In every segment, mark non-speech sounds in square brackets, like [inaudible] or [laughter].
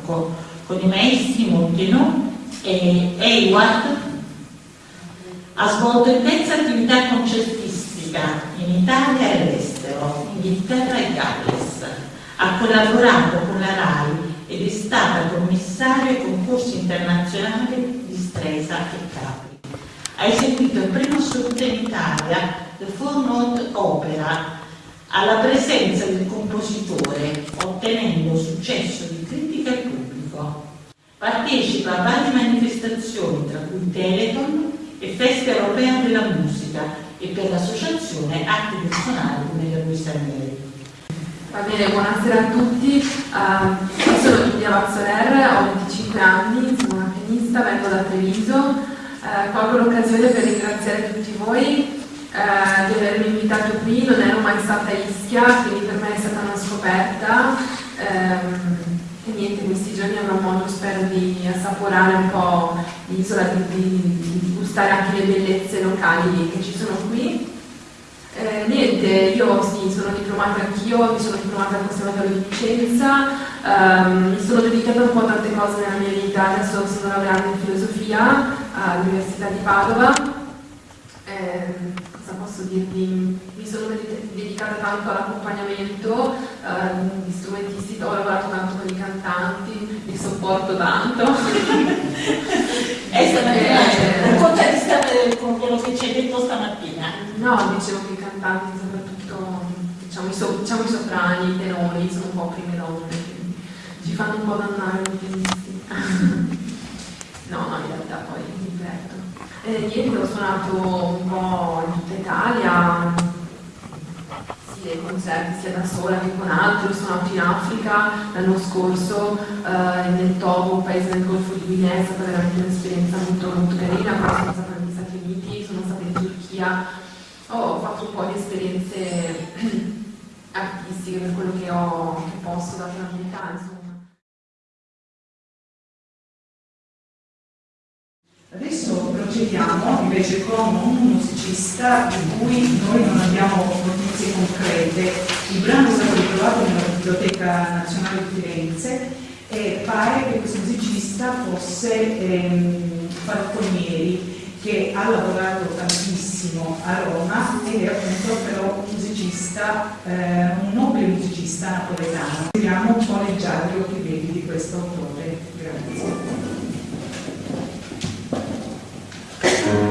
barocco con i maestri Montenot e Hayward. Ha svolto intensa attività concertistica in Italia e all'estero, Inghilterra e Galles. Ha collaborato con la RAI ed è stata commissaria ai concorsi internazionali di Stresa e Capri. Ha eseguito il primo assoluto in Italia, The Four Note Opera, alla presenza del compositore, ottenendo successo di. Partecipa a varie manifestazioni, tra cui Teleton e Festa Europea della Musica e per l'associazione Atti Personali nella Luisa Neri. Va bene, buonasera a tutti. Uh, sono Giulia Vazzoler, ho 25 anni, sono una pianista, vengo da Treviso. Uh, colgo l'occasione per ringraziare tutti voi eh, di avermi invitato qui, non ero mai stata a Ischia, quindi per me è stata una scoperta ehm, e niente, questi giorni avrò modo, spero, di assaporare un po' l'isola, di, di, di, gustare anche le bellezze locali che ci sono qui. Eh, niente, io sì, sono diplomata anch'io, mi sono diplomata al Conservatorio di Vicenza, ehm, mi sono dedicata un po' a tante cose nella mia vita, adesso sono laureata in filosofia all'Università di Padova. Eh, cosa posso dirvi? Mi sono dedicata tanto all'accompagnamento eh, di strumentisti, ho lavorato tanto con i cantanti, li sopporto tanto. e eh, raccontati stare con quello che ci hai detto stamattina. No, dicevo che i cantanti soprattutto, diciamo i, so, diciamo, i soprani, i tenori, sono un po' prime donne, ci fanno un po' dannare gli [laughs] no, no, in realtà poi mi diverto. Eh, ieri ho suonato un po' in tutta Italia, sia dei concerti sia da sola che con altri, ho suonato in Africa l'anno scorso, eh, nel Togo, un paese del Golfo di Guinea, è stata veramente un'esperienza molto, molto carina, poi sono stata negli Stati Uniti, sono stata in Turchia, ho fatto un po' di esperienze [clears throat] artistiche per quello che, ho, che posso dare la mia insomma. Adesso procediamo invece con un musicista di cui noi non abbiamo notizie concrete. Il brano è stato ritrovato nella Biblioteca Nazionale di Firenze e pare che questo musicista fosse ehm, Falconieri che ha lavorato tantissimo a Roma ed è appunto però musicista, eh, un nobile musicista napoletano. Vediamo un po' leggiare che vedi di questo autore. Grazie. Thank you.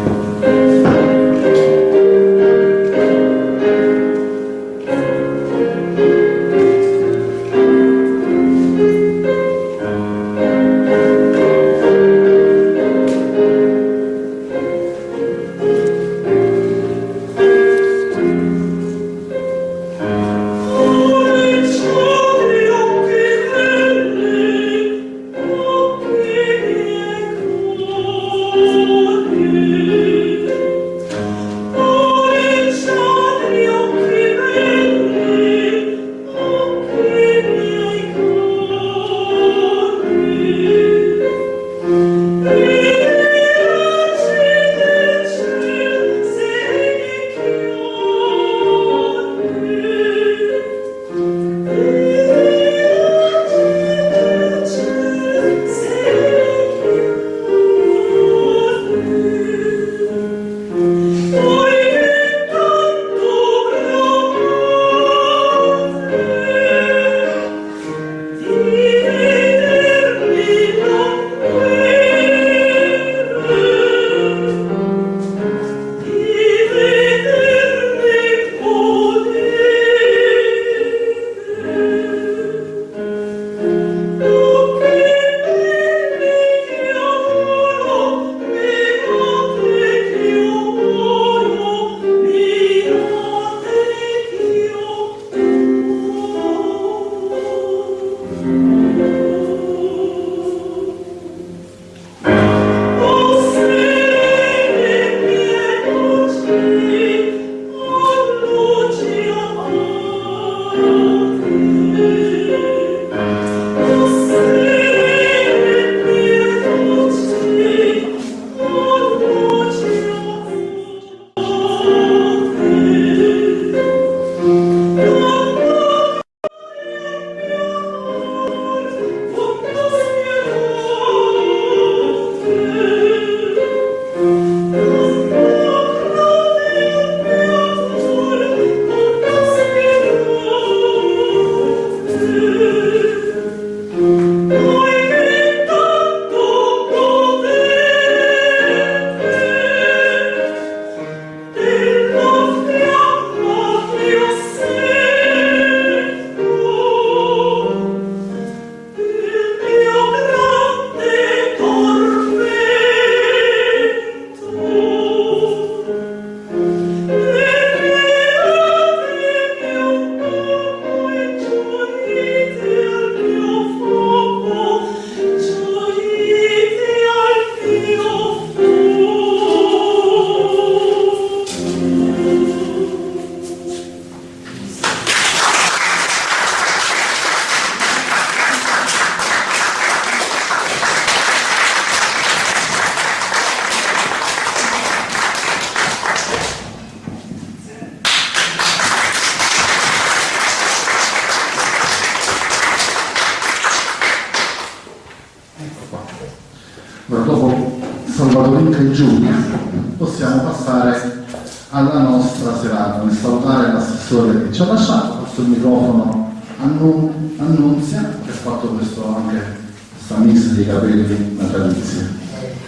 L'assessore che ci ha lasciato, il microfono a Nun- a Nunzia, che ha fatto questo anche questa mix di capelli natalizi.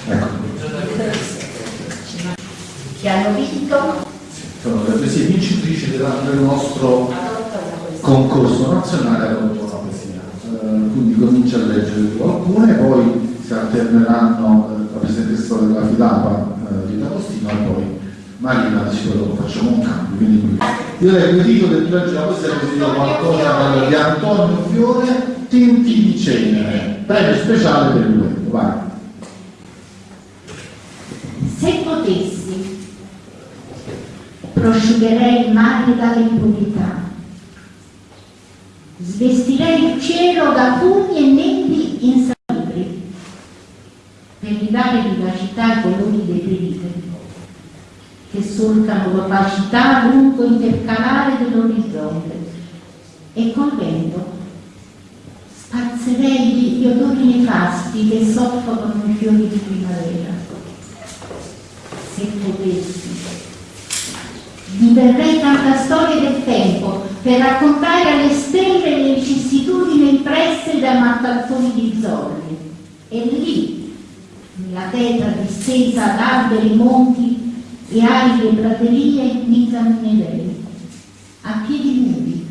Ecco, che hanno vinto sono le poesie vincitrici del nostro concorso nazionale a una poesia. Eh, quindi comincia a leggere alcune, poi si alterneranno eh, la presentessa della Filapa, eh, Rita Costino, e poi Marina dice quello che facciamo un cambio. Quindi io leggo il titolo del legge la poesia così do qualcosa di Antonio Fiore, Tinti di cenere, premio speciale per lui. Vai. Se potessi, prosciugherei il mare dall'impunità, svestirei il cielo da fumi e nebbie insalubri, per ridare vivacità ai colori dei periferi, che solcano l'opacità lungo intercalare dell'orizzonte, e col vento spazzerei gli odori nefasti che soffocano i fiori di primavera se potessi. Diverrei tanta storia del tempo per raccontare alle stelle le vicissitudini impresse da mattazzoni di zorri. E lì, nella tetra distesa ad alberi, monti e aride praterie, mi camminerei, a piedi nudi,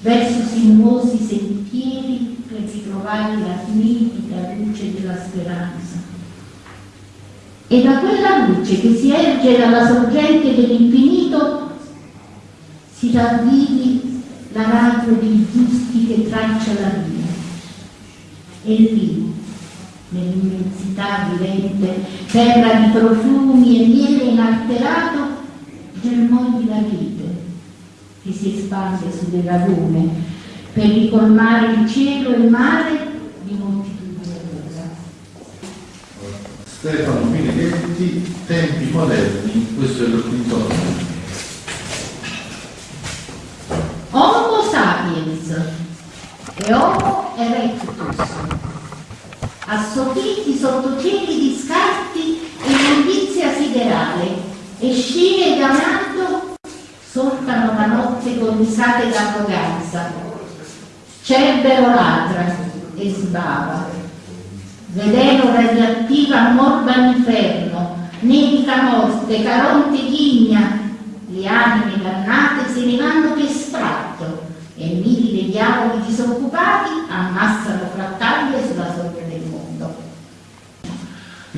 verso sinuosi sentieri per ritrovare la nitida luce della speranza. E da quella luce che si erge dalla sorgente dell'infinito si ravvivi la radio dei giusti che traccia la via. E lì, nell'immensità vivente, terra di profumi e miele inalterato, germò di la vite che si espande sulle lagune per ricolmare il cielo e il mare di moltitudine d'ora. Stefano Minetti, tempi moderni, questo è il quinto. Homo sapiens e Homo erectus, assopiti sotto cieli di scarti e immondizia siderale, e e solcano la notte con risate d'arroganza. Cerbero ladra e sbava, veleno radioattiva morba l'inferno, nevica morte, caronte ghigna, le anime dannate se ne vanno per sfratto e mille diavoli disoccupati ammassano frattaglie sulla mondo.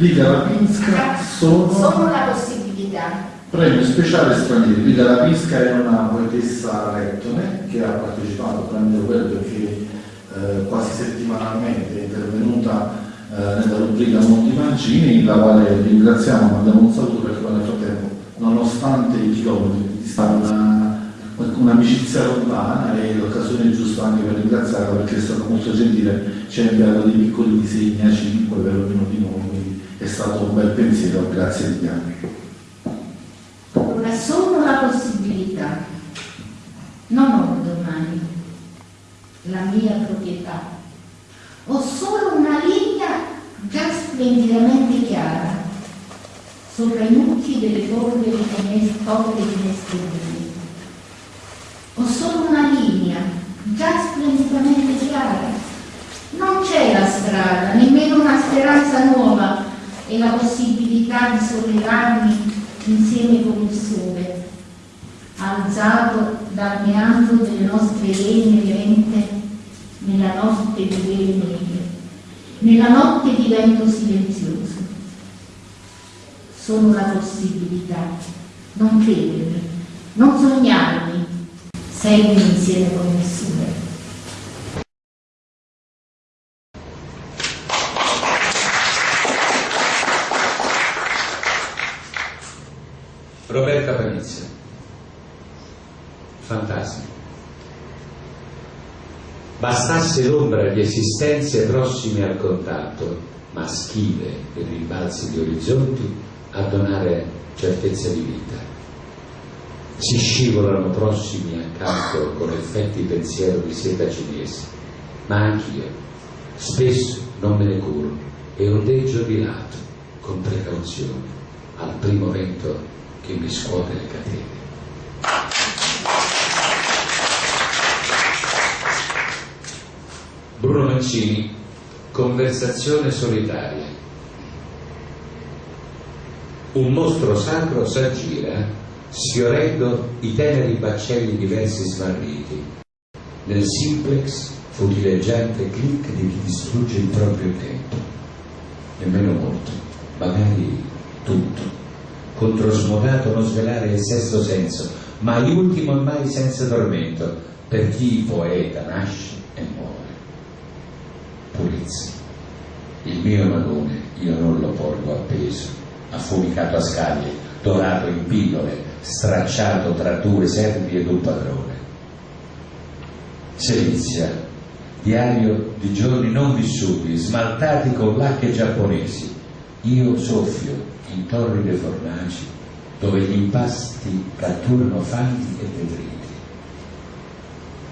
Liga Rapinska sono Sono la possibilità. premio speciale stranieri. Liga Rapinska è una poetessa lettone che ha partecipato tramite quello perché eh, quasi settimanalmente è intervenuta eh, nella rubrica Monti Mancini, la quale ringraziamo, mandiamo un saluto perché nel frattempo, nonostante i chilometri di distanza, una- un'amicizia lontana e l'occasione giusta anche per ringraziarla perché è stata molto gentile, ci ha inviato dei piccoli disegni a 5 per ognuno di noi, è stato un bel pensiero, grazie di anni. Ora sono la possibilità. Non ho domani la mia proprietà. Ho solo una linea già splendidamente chiara sopra i mucchi delle finestre, torri di finestrine. Ho solo una linea già splendidamente chiara. Non c'è la strada, nemmeno una speranza nuova e la possibilità di sollevarmi insieme con il sole, alzato dal meandro delle nostre lene lente nella notte di vele nere, nella notte di vento silenzioso. Sono la possibilità, non credermi, non sognarmi, segni insieme con il sole. Roberta Panizia. Fantasma. Bastasse l'ombra di esistenze prossime al contatto, ma schive per rimbalzi di orizzonti, a donare certezza di vita. Si scivolano prossimi accanto con effetti pensiero di seta cinese, ma anch'io, spesso non me ne curo e ondeggio di lato, con precauzione al primo vento che mi scuote le catene. Bruno Mancini, conversazione solitaria. Un mostro sacro s'aggira, sfiorendo i teneri baccelli diversi smarriti, nel simplex futileggiante clic di chi distrugge il proprio tempo. Nemmeno molto, magari tutto, controsmodato non svelare il sesto senso, mai ultimo e mai senza tormento, per chi poeta nasce e muore. Pulizia. Il mio malone io non lo porgo appeso, affumicato a scaglie, dorato in pillole, stracciato tra due servi ed un padrone. Selizia, diario di giorni non vissuti, smaltati con lacche giapponesi. Io soffio in torride fornaci, dove gli impasti catturano fanghi e detriti.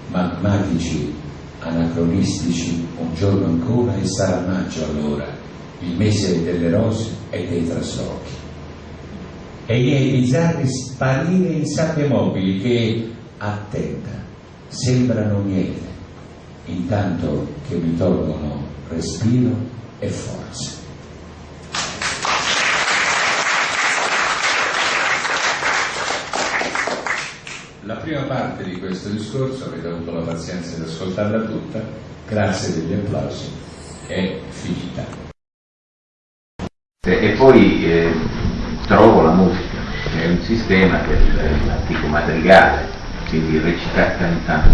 Magmatici, anacronistici, un giorno ancora e sarà maggio allora, il mese delle rose e dei traslochi. E i bizzarri sparire in sabbie mobili che, attenta, sembrano miele, intanto che mi tolgono respiro e forza. La prima parte di questo discorso, avete avuto la pazienza di ascoltarla tutta, grazie degli applausi, è finita. E poi eh, trovo la musica, è un sistema che è l'antico madrigale, quindi recitare cantando,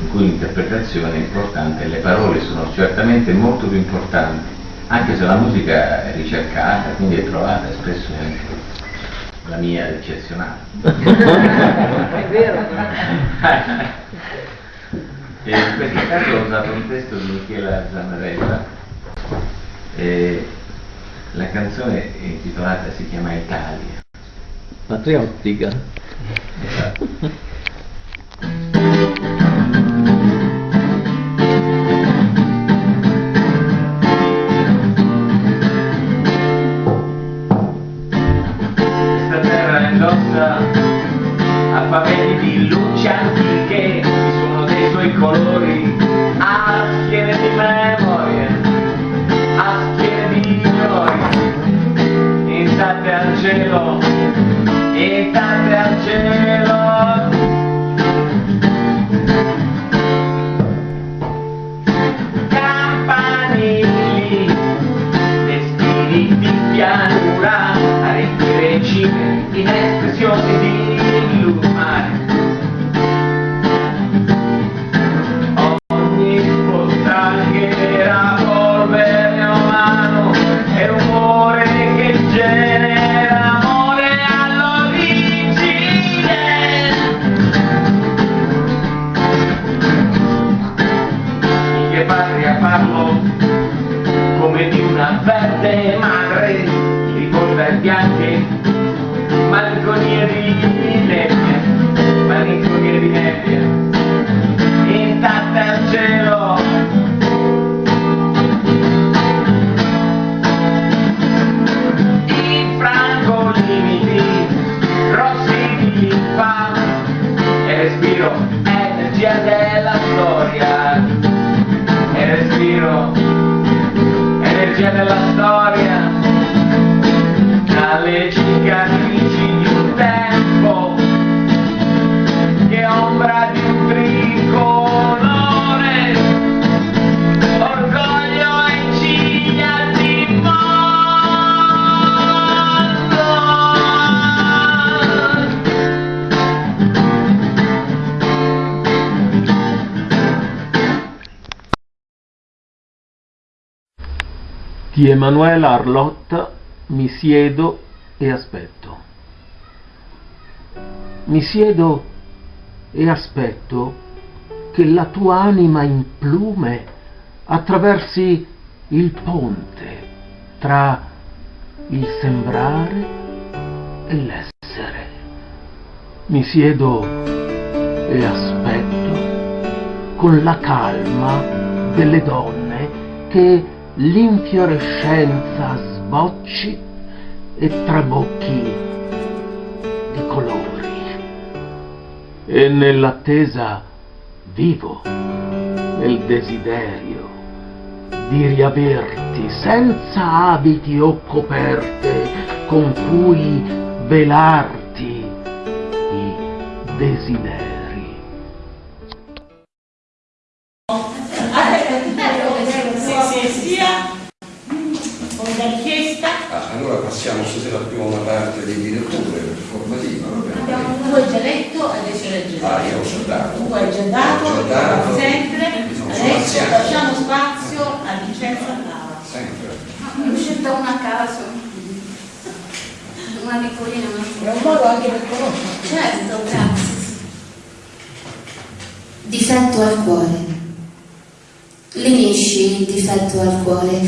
in cui l'interpretazione è importante le parole sono certamente molto più importanti, anche se la musica è ricercata, quindi è trovata spesso anche la mia è eccezionale. [laughs] È vero. [laughs] e in questo caso ho usato un testo di Michela Zanarella. E la canzone intitolata si chiama Italia. Patriottica. Esatto. Dei Di Emanuela Arlotta mi siedo e aspetto. Mi siedo e aspetto che la tua anima in plume attraversi il ponte tra il sembrare e l'essere. Mi siedo e aspetto con la calma delle donne che l'infiorescenza trabocci e trabocchi di colori. E nell'attesa vivo nel desiderio di riaverti senza abiti o coperte con cui velarti i desideri. A una parte di direttore formativa. va bene? abbiamo tu hai già letto adesso leggeremo. Ah, io ho già dato. Tu hai già dato, Ho già dato. come sempre, adesso lasciamo spazio a Vincenzo Andava. Sempre. Mi è uscita una a caso. Una piccolina, È un modo anche per conoscere. Certo, grazie. Difetto al cuore. Lenisci il difetto al cuore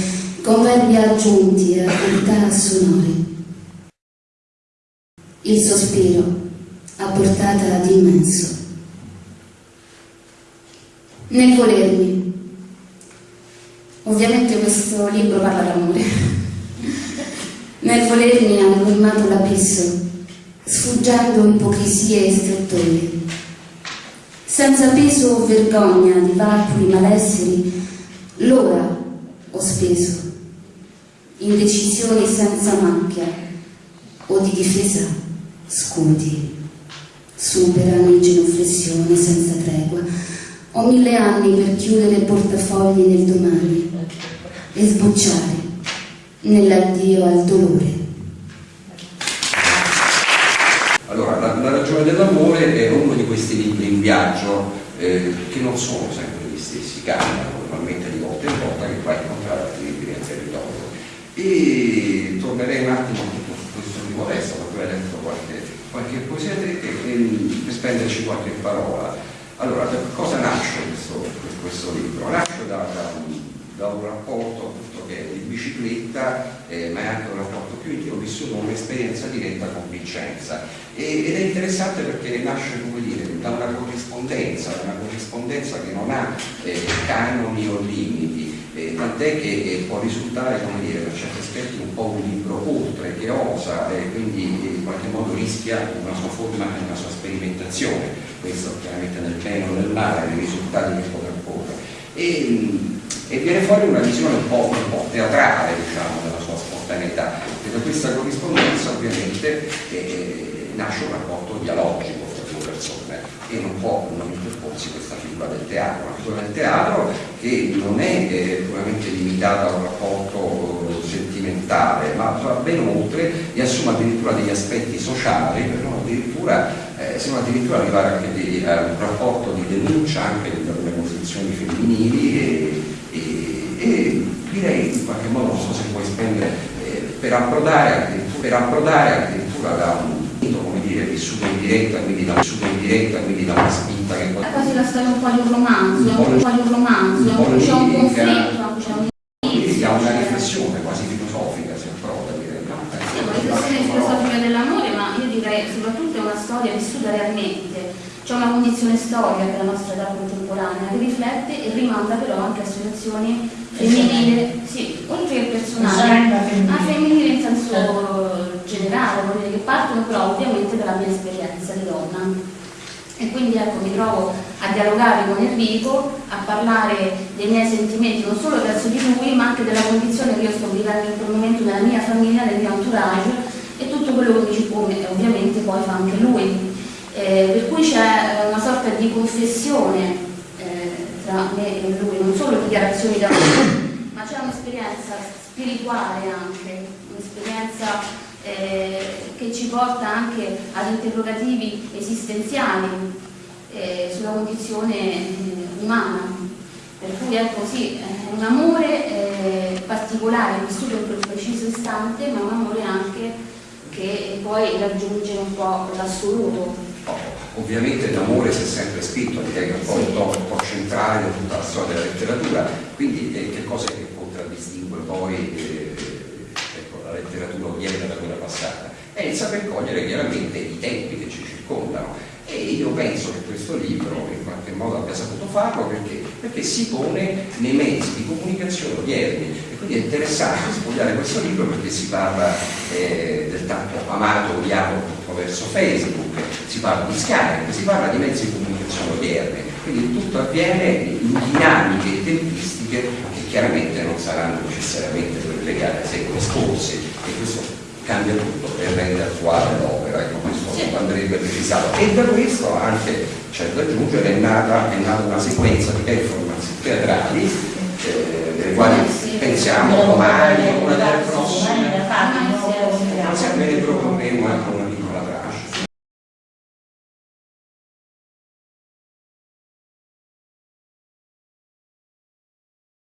con verbi aggiunti a qualità sonori. Il sospiro a portata di immenso. Nel volermi. Ovviamente questo libro parla d'amore. Nel volermi ha colmato l'abisso, sfuggendo ipocrisie e strettoie senza peso o vergogna di vacui malesseri, l'ora ho speso, in decisioni senza macchia o di difesa scudi, superano in genuflessione senza tregua. Ho mille anni per chiudere portafogli nel domani e sbocciare nell'addio al dolore. Allora, la, la ragione dell'amore è uno di questi libri in viaggio eh, che non sono sempre gli stessi, cambiano normalmente di volta in volta che vai a incontrare altri libri nel territorio. E tornerei un attimo su questo primo testo, perché ho letto qualche, poesia e, e, per spenderci qualche parola. Allora, da cosa nasce questo, questo libro? Nasce da, da, da un rapporto appunto, che è di bicicletta, eh, ma è anche un rapporto più intimo, vissuto un'esperienza diretta con Vincenza. E, ed è interessante perché nasce, come dire, da una corrispondenza, una corrispondenza che non ha eh, canoni o limiti, eh, tant'è che eh, può risultare, come dire, per certi aspetti un po' un libro oltre, che osa e quindi in qualche modo rischia una sua forma e una sua sperimentazione, questo chiaramente nel bene o nel male, nei risultati che potrà porre. E, e viene fuori una visione un po', un po teatrale diciamo, della sua spontaneità e da questa corrispondenza ovviamente eh, nasce un rapporto dialogico persone e non può non interporsi questa figura del teatro, una figura del teatro che non è eh, puramente limitata a un rapporto eh, sentimentale ma va ben oltre e assume addirittura degli aspetti sociali per non addirittura, eh, se non addirittura arrivare anche di, a un rapporto di denuncia anche delle posizioni femminili e, e, e direi in qualche modo non so se puoi spendere eh, per approdare per approdare addirittura da un come dire vissuto in diretta quindi da, in diretta quindi da una spinta che È quasi la storia un po' di un romanzo, un po' di un romanzo, c'è un conflitto, c'è un quindi ha una riflessione quasi filosofica se approda direi no? Sì, una riflessione filosofica dell'amore, ma io direi soprattutto è una storia vissuta realmente. C'è una condizione storica della nostra età contemporanea che riflette e rimanda però anche a situazioni femminili, sì, oltre che personali, a femminili in senso generale, vuol dire che partono però ovviamente dalla mia esperienza di donna. E quindi ecco, mi trovo a dialogare con Enrico, a parlare dei miei sentimenti non solo verso di lui, ma anche della condizione che io sto vivendo in quel momento nella mia famiglia, nel mio entourage e tutto quello che mi circonda e ovviamente poi fa anche lui. Eh, per cui c'è una sorta di confessione eh, tra me e lui, non solo dichiarazioni d'amore, [coughs] ma c'è un'esperienza spirituale anche, un'esperienza eh, che ci porta anche ad interrogativi esistenziali eh, sulla condizione eh, umana. Per cui ecco sì, è un amore eh, particolare, vissuto in quel preciso istante, ma un amore anche che poi raggiunge un po' l'assoluto. Ovviamente l'amore si è sempre scritto, che è un po' un po' centrale di tutta la storia della letteratura, quindi eh, che cosa che contraddistingue poi eh, ecco, la letteratura odierna da quella passata? È il saper cogliere chiaramente i tempi che ci circondano. E io penso che questo libro in qualche modo abbia saputo farlo perché, perché si pone nei mezzi di comunicazione odierni e quindi è interessante studiare questo libro perché si parla eh, del tanto amato odiato attraverso Facebook, si parla di Skype, si parla di mezzi di comunicazione odierni, quindi tutto avviene in dinamiche e tempistiche che chiaramente non saranno necessariamente legate ai secoli scorsi e questo cambia tutto e rende attuale l'opera, ecco questo Sì. andrebbe precisato. E da questo anche c'è da aggiungere è nata, è nata una sequenza di performance teatrali eh, delle quali Sì. pensiamo domani, una delle prossime. Domani la fate, Domani no?